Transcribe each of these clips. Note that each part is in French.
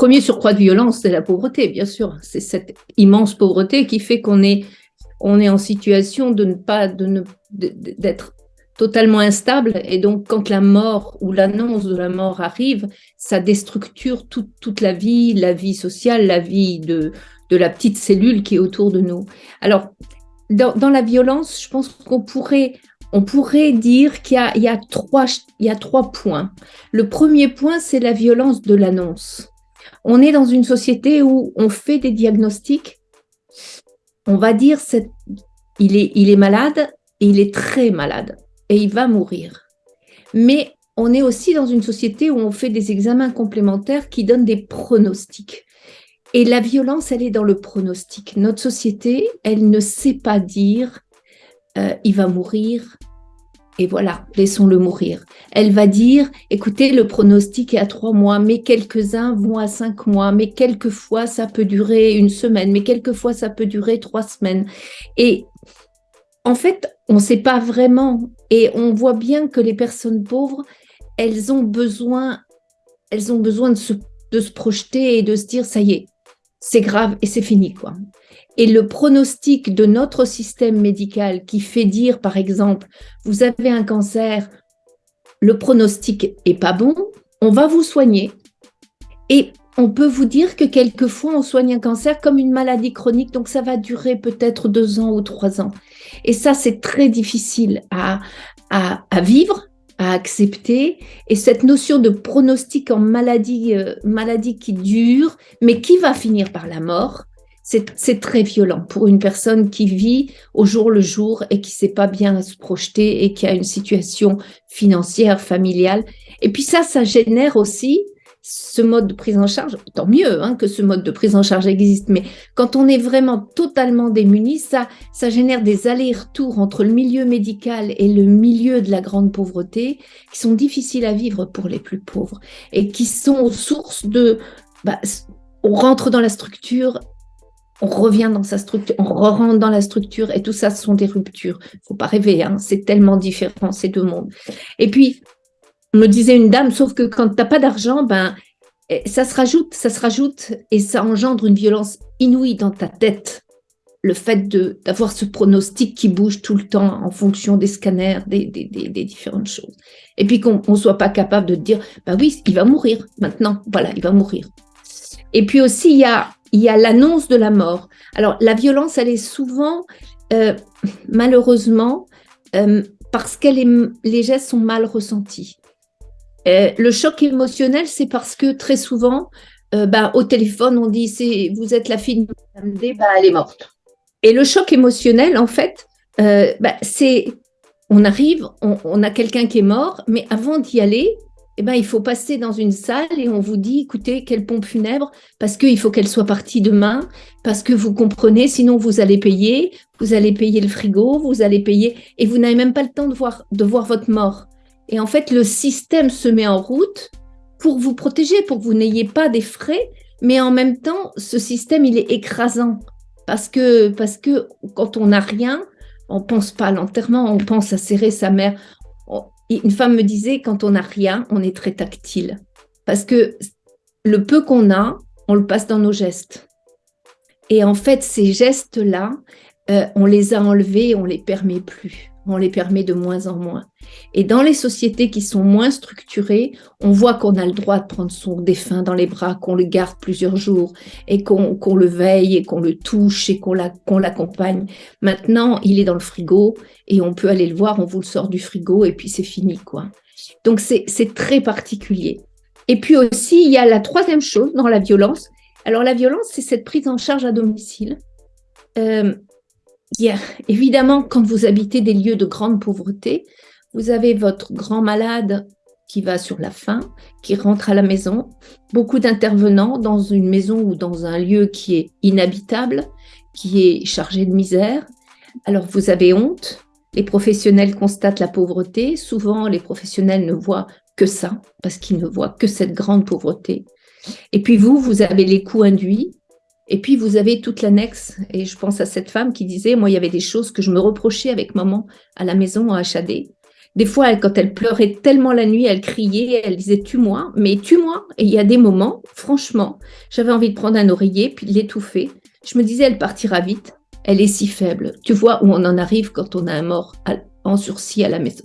premier surcroît de violence, c'est la pauvreté, bien sûr. C'est cette immense pauvreté qui fait qu'on est, on est en situation de ne pas, de d'être totalement instable. Et donc, quand la mort ou l'annonce de la mort arrive, ça déstructure toute la vie, la vie sociale, la vie de, de la petite cellule qui est autour de nous. Alors, dans, la violence, je pense qu'on pourrait, on pourrait dire qu'il y, y, y a trois points. Le premier point, c'est la violence de l'annonce. On est dans une société où on fait des diagnostics, on va dire il est, malade et il est très malade et il va mourir. Mais on est aussi dans une société où on fait des examens complémentaires qui donnent des pronostics. Et la violence, elle est dans le pronostic. Notre société, elle ne sait pas dire euh, il va mourir, et voilà, laissons-le mourir. Elle va dire, écoutez, le pronostic est à trois mois, mais quelques-uns vont à cinq mois, mais quelquefois ça peut durer une semaine, mais quelquefois ça peut durer trois semaines. Et en fait, on ne sait pas vraiment. Et on voit bien que les personnes pauvres, elles ont besoin, elles ont besoin de se, de se projeter et de se dire, ça y est, c'est grave et c'est fini. quoi. Et le pronostic de notre système médical qui fait dire, par exemple, vous avez un cancer, le pronostic est pas bon, on va vous soigner. Et on peut vous dire que quelquefois, on soigne un cancer comme une maladie chronique, donc ça va durer peut-être deux ans ou trois ans. Et ça, c'est très difficile à, à, à, vivre, à accepter. Et cette notion de pronostic en maladie, euh, maladie qui dure, mais qui va finir par la mort, c'est très violent pour une personne qui vit au jour le jour et qui ne sait pas bien se projeter et qui a une situation financière, familiale. Et puis ça, ça génère aussi ce mode de prise en charge, tant mieux hein, que ce mode de prise en charge existe, mais quand on est vraiment totalement démuni, ça, ça génère des allers-retours entre le milieu médical et le milieu de la grande pauvreté qui sont difficiles à vivre pour les plus pauvres et qui sont source de... Bah, on rentre dans la structure on revient dans sa structure, on rentre dans la structure et tout ça, ce sont des ruptures. faut pas rêver, hein, c'est tellement différent ces deux mondes. Et puis, me disait une dame, sauf que quand tu n'as pas d'argent, ben, eh, ça se rajoute, ça se rajoute et ça engendre une violence inouïe dans ta tête. Le fait d'avoir ce pronostic qui bouge tout le temps en fonction des scanners, des, des, des, différentes choses. Et puis qu'on ne soit pas capable de dire, bah oui, il va mourir maintenant, voilà, il va mourir. Et puis aussi, il y a, il y a l'annonce de la mort. Alors, la violence, elle est souvent, euh, malheureusement, euh, parce que les gestes sont mal ressentis. Euh, le choc émotionnel, c'est parce que très souvent, bah, au téléphone, on dit c'est vous êtes la fille de Madame D, bah, elle est morte. Et le choc émotionnel, en fait, bah, c'est on arrive, on, a quelqu'un qui est mort, mais avant d'y aller, eh ben, il faut passer dans une salle et on vous dit, écoutez, quelle pompe funèbre, parce qu'il faut qu'elle soit partie demain, parce que vous comprenez, sinon vous allez payer, vous allez payer le frigo, vous allez payer, et vous n'avez même pas le temps de voir votre mort. Et en fait, le système se met en route pour vous protéger, pour que vous n'ayez pas des frais, mais en même temps, ce système, il est écrasant. Parce que, quand on n'a rien, on pense pas à l'enterrement, on pense à serrer sa mère, une femme me disait, quand on n'a rien, on est très tactile. Parce que le peu qu'on a, on le passe dans nos gestes. Et en fait, ces gestes-là, euh, on les a enlevés, on les permet plus on les permet de moins en moins. Et dans les sociétés qui sont moins structurées, on voit qu'on a le droit de prendre son défunt dans les bras, qu'on le garde plusieurs jours et qu'on le veille et qu'on le touche et qu'on l'accompagne. Maintenant, il est dans le frigo et on peut aller le voir, on vous le sort du frigo et puis c'est fini. quoi. Donc c'est très particulier. Et puis aussi, il y a la troisième chose dans la violence. Alors la violence, c'est cette prise en charge à domicile. Euh, évidemment, quand vous habitez des lieux de grande pauvreté, vous avez votre grand malade qui va sur la faim, qui rentre à la maison, beaucoup d'intervenants dans une maison ou dans un lieu qui est inhabitable, qui est chargé de misère. Alors vous avez honte, les professionnels constatent la pauvreté, souvent les professionnels ne voient que ça, parce qu'ils ne voient que cette grande pauvreté. Et puis vous, vous avez les coûts induits, et puis, vous avez toute l'annexe, et je pense à cette femme qui disait, moi, il y avait des choses que je me reprochais avec maman à la maison à HAD, Des fois, quand elle pleurait tellement la nuit, elle criait, elle disait tue-moi, mais tue-moi. Et il y a des moments, franchement, j'avais envie de prendre un oreiller puis de l'étouffer. Je me disais, elle partira vite. Elle est si faible. Tu vois où on en arrive quand on a un mort en sursis à la maison.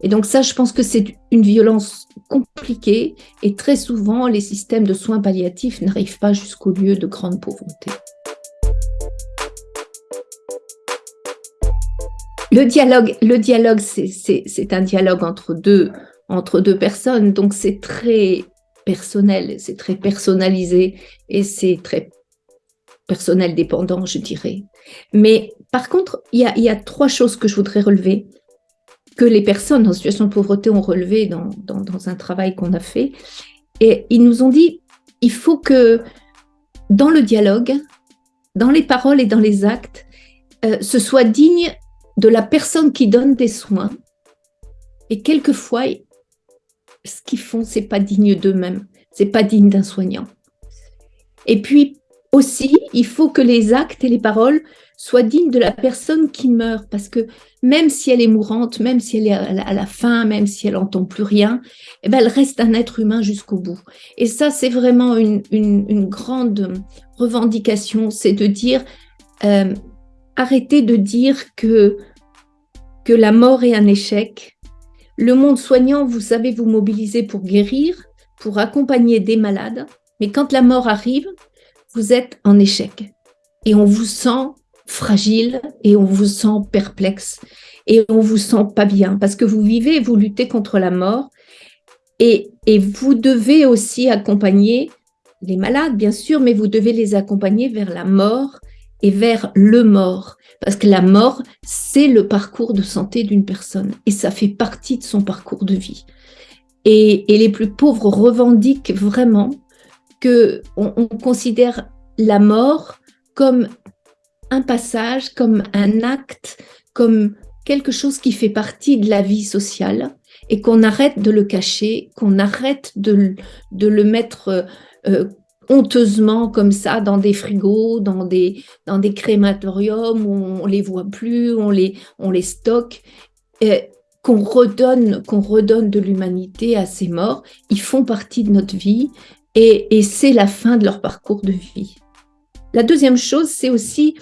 Et donc ça, je pense que c'est une violence compliquée et très souvent, les systèmes de soins palliatifs n'arrivent pas jusqu'au lieu de grande pauvreté. Le dialogue, le dialogue c'est un dialogue entre deux, entre deux personnes, donc c'est très personnel, c'est très personnalisé et c'est très personnel dépendant, je dirais. Mais par contre, il y a, trois choses que je voudrais relever, que les personnes en situation de pauvreté ont relevé dans, un travail qu'on a fait. Et ils nous ont dit, il faut que dans le dialogue, dans les paroles et dans les actes, euh, ce soit digne de la personne qui donne des soins. Et quelquefois, ce qu'ils font, c'est pas digne d'eux-mêmes, c'est pas digne d'un soignant. Et puis aussi, il faut que les actes et les paroles soient dignes de la personne qui meurt, parce que même si elle est mourante, même si elle est à la fin, même si elle n'entend plus rien, eh ben, elle reste un être humain jusqu'au bout. Et ça, c'est vraiment une, grande revendication, c'est de dire euh, arrêtez de dire que, que la mort est un échec. Le monde soignant, vous savez vous mobiliser pour guérir, pour accompagner des malades, mais quand la mort arrive, vous êtes en échec et on vous sent fragile et on vous sent perplexe et on vous sent pas bien parce que vous vivez, vous luttez contre la mort et, et vous devez aussi accompagner les malades, bien sûr, mais vous devez les accompagner vers la mort et vers le mort. Parce que la mort, c'est le parcours de santé d'une personne et ça fait partie de son parcours de vie. Et, et les plus pauvres revendiquent vraiment que on, considère la mort comme un passage, comme un acte, comme quelque chose qui fait partie de la vie sociale et qu'on arrête de le cacher, qu'on arrête de, de, le mettre euh, honteusement comme ça dans des frigos, dans des, dans des crématoriums où on les voit plus, on les, on les stocke, qu'on redonne, qu'on redonne de l'humanité à ces morts. Ils font partie de notre vie et, et c'est la fin de leur parcours de vie. La deuxième chose, c'est aussi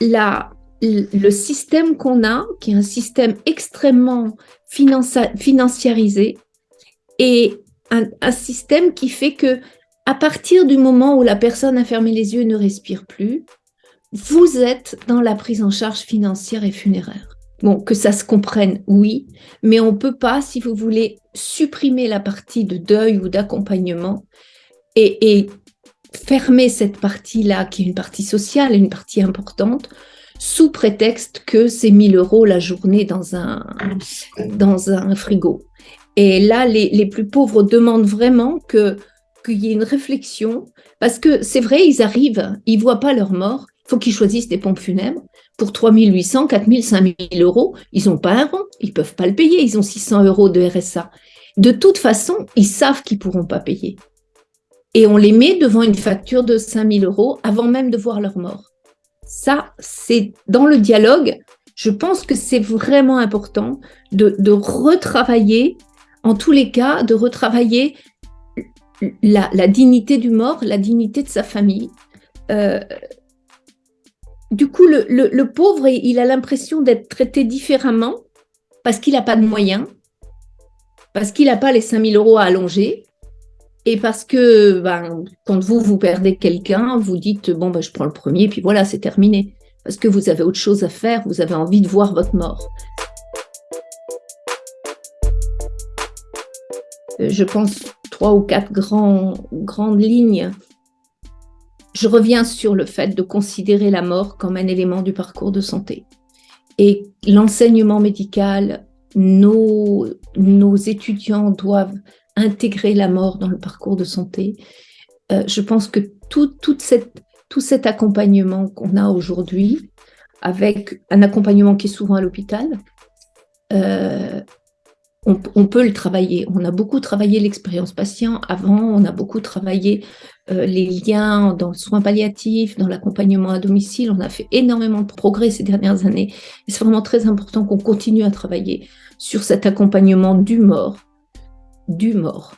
la, le système qu'on a, qui est un système extrêmement financiarisé, et un, système qui fait que à partir du moment où la personne a fermé les yeux et ne respire plus, vous êtes dans la prise en charge financière et funéraire. Bon, que ça se comprenne, oui, mais on ne peut pas, si vous voulez, supprimer la partie de deuil ou d'accompagnement et, fermer cette partie-là, qui est une partie sociale, une partie importante, sous prétexte que c'est 1000 euros la journée dans un, dans un frigo. Et là, les, les plus pauvres demandent vraiment qu'il y ait une réflexion, parce que c'est vrai, ils arrivent, ils voient pas leur mort, il faut qu'ils choisissent des pompes funèbres. Pour 3800, 4000, 5000 euros, ils n'ont pas un rond, ils peuvent pas le payer, ils ont 600 euros de RSA. De toute façon, ils savent qu'ils pourront pas payer. Et on les met devant une facture de 5000 euros avant même de voir leur mort. Ça, c'est dans le dialogue, je pense que c'est vraiment important de, retravailler, en tous les cas, de retravailler la, dignité du mort, la dignité de sa famille. Euh, du coup, le, pauvre, il a l'impression d'être traité différemment parce qu'il n'a pas de moyens, parce qu'il n'a pas les 5000 euros à allonger, et parce que ben, quand vous, vous perdez quelqu'un, vous dites, bon, ben, je prends le premier, puis voilà, c'est terminé. Parce que vous avez autre chose à faire, vous avez envie de voir votre mort. Euh, je pense trois ou quatre grandes lignes, je reviens sur le fait de considérer la mort comme un élément du parcours de santé. Et l'enseignement médical, nos, nos étudiants doivent intégrer la mort dans le parcours de santé. Euh, je pense que tout, toute cette, cet accompagnement qu'on a aujourd'hui, avec un accompagnement qui est souvent à l'hôpital, euh, on, peut le travailler. On a beaucoup travaillé l'expérience patient avant, on a beaucoup travaillé euh, les liens dans le soin palliatif, dans l'accompagnement à domicile. On a fait énormément de progrès ces dernières années. C'est vraiment très important qu'on continue à travailler sur cet accompagnement du mort, du mort.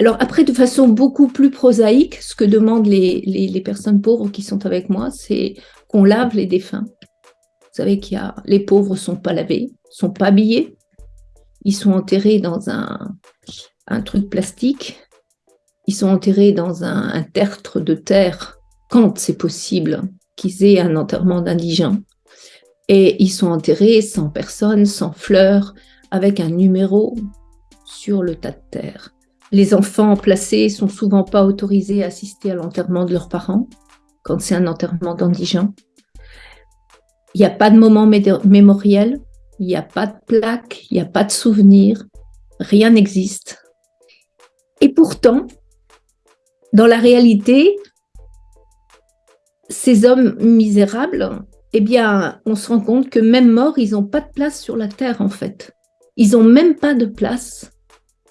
Alors après, de façon beaucoup plus prosaïque, ce que demandent les, les personnes pauvres qui sont avec moi, c'est qu'on lave les défunts. Vous savez qu'il y a les pauvres sont pas lavés, sont pas habillés, ils sont enterrés dans un, un truc plastique, ils sont enterrés dans un, tertre de terre quand c'est possible qu'ils aient un enterrement d'indigents. Et ils sont enterrés sans personne, sans fleurs, avec un numéro sur le tas de terre. Les enfants placés sont souvent pas autorisés à assister à l'enterrement de leurs parents quand c'est un enterrement d'indigents. Il n'y a pas de moment mémoriel, il n'y a pas de plaque, il n'y a pas de souvenir, rien n'existe. Et pourtant, dans la réalité, ces hommes misérables, eh bien, on se rend compte que même morts, ils n'ont pas de place sur la terre, en fait. Ils n'ont même pas de place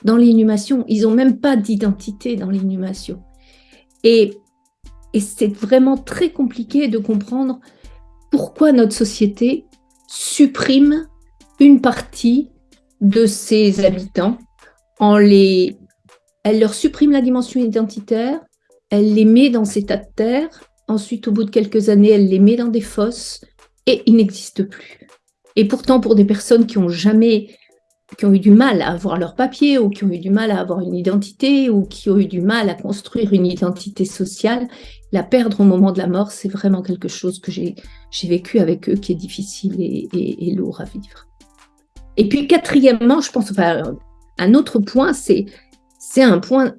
dans l'inhumation. Ils n'ont même pas d'identité dans l'inhumation. Et, c'est vraiment très compliqué de comprendre pourquoi notre société supprime une partie de ses habitants en les... Elle leur supprime la dimension identitaire, elle les met dans ces tas de terre, ensuite au bout de quelques années, elle les met dans des fosses et ils n'existent plus. Et pourtant, pour des personnes qui ont jamais, qui ont eu du mal à avoir leur papier ou qui ont eu du mal à avoir une identité ou qui ont eu du mal à construire une identité sociale, la perdre au moment de la mort, c'est vraiment quelque chose que j'ai vécu avec eux qui est difficile et, et lourd à vivre. Et puis quatrièmement, je pense, enfin, un autre point, c'est un point,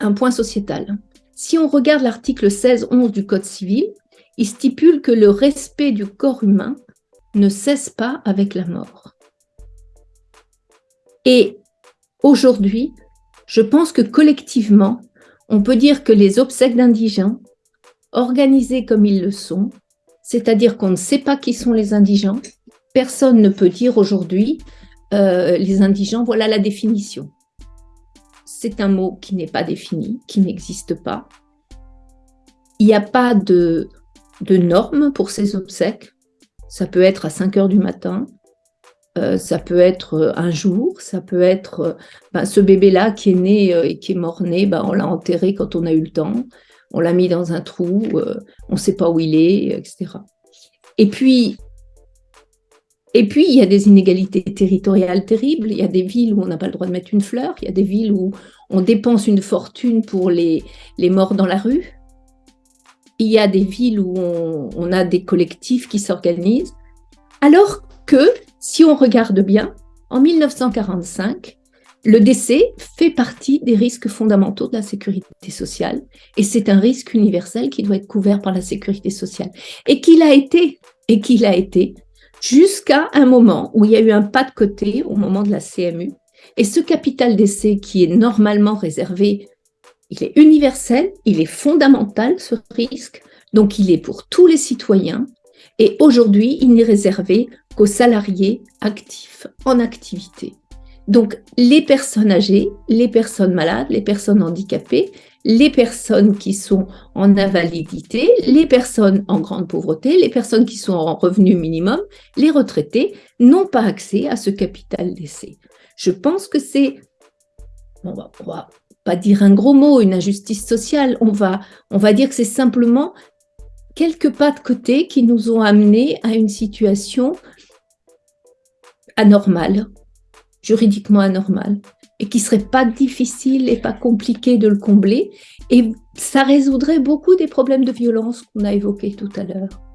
un point sociétal. Si on regarde l'article 16-11 du Code civil, il stipule que le respect du corps humain ne cesse pas avec la mort. Et aujourd'hui, je pense que collectivement, on peut dire que les obsèques d'indigents, organisées comme ils le sont, c'est-à-dire qu'on ne sait pas qui sont les indigents, personne ne peut dire aujourd'hui euh, les indigents, voilà la définition. C'est un mot qui n'est pas défini, qui n'existe pas. Il n'y a pas de, de normes pour ces obsèques. Ça peut être à 5 heures du matin, euh, ça peut être un jour, ça peut être ben, ce bébé-là qui est né euh, et qui est mort-né, ben, on l'a enterré quand on a eu le temps, on l'a mis dans un trou, on ne sait pas où il est, etc. Et puis, et puis, il y a des inégalités territoriales terribles. Il y a des villes où on n'a pas le droit de mettre une fleur. Il y a des villes où on dépense une fortune pour les, les morts dans la rue. Il y a des villes où on, on a des collectifs qui s'organisent. Alors que, si on regarde bien, en 1945, le décès fait partie des risques fondamentaux de la sécurité sociale et c'est un risque universel qui doit être couvert par la sécurité sociale et qu'il a été, et qu'il a été jusqu'à un moment où il y a eu un pas de côté au moment de la CMU. Et ce capital d'essai qui est normalement réservé, il est universel, il est fondamental, ce risque, donc il est pour tous les citoyens. Et aujourd'hui, il n'est réservé qu'aux salariés actifs en activité. Donc, les personnes âgées, les personnes malades, les personnes handicapées, les personnes qui sont en invalidité, les personnes en grande pauvreté, les personnes qui sont en revenu minimum, les retraités n'ont pas accès à ce capital d'essai. Je pense que c'est, on va, va pas dire un gros mot, une injustice sociale, on va, on va dire que c'est simplement quelques pas de côté qui nous ont amenés à une situation anormale, juridiquement anormale et qui serait pas difficile et pas compliqué de le combler. Et ça résoudrait beaucoup des problèmes de violence qu'on a évoqués tout à l'heure.